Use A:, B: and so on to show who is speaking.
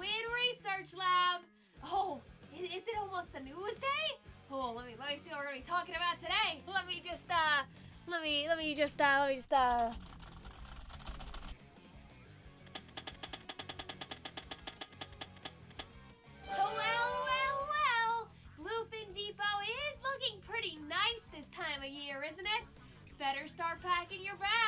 A: research lab. Oh, is it almost the news day? Oh, let me let me see what we're gonna be talking about today. Let me just uh, let me let me just uh, let me just uh. Oh, well, well, well. Bluefin Depot is looking pretty nice this time of year, isn't it? Better start packing your bags